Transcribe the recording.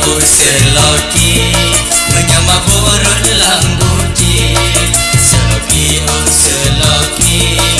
Selokin Menyamak borot lambutin Selokin Selokin